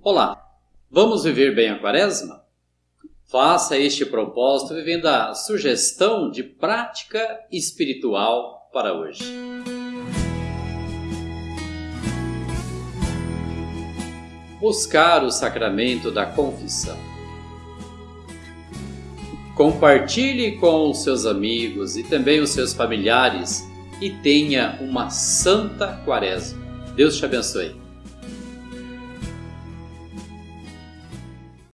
Olá, vamos viver bem a quaresma? Faça este propósito vivendo a sugestão de prática espiritual para hoje. Buscar o sacramento da confissão. Compartilhe com os seus amigos e também os seus familiares e tenha uma santa quaresma. Deus te abençoe.